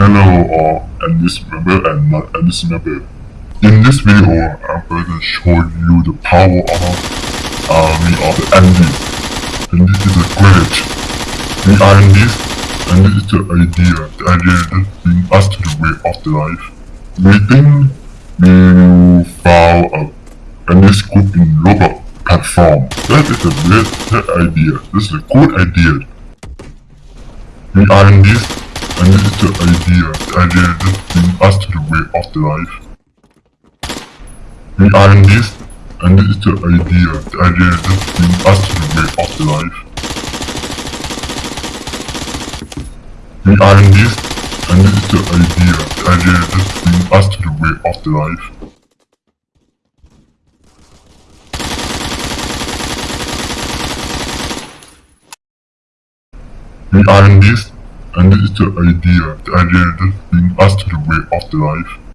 Hello all, and this member and not and this member. In this video, I'm going to show you the power of uh, army of the Andes. And this is a great. In this, and this is the idea, the idea that brings us to the way of the life. We think we found a Andes group in Roblox platform. That is a great idea. This is a good idea. In this, and this the idea, idea that brings us to the way of the life. We are in this, and this is the idea, idea that brings us to the way of the life. We are in this, and this is the idea, idea that brings us to the way of the life. We are in this, and this is the idea, the idea that brings us to the way of the life.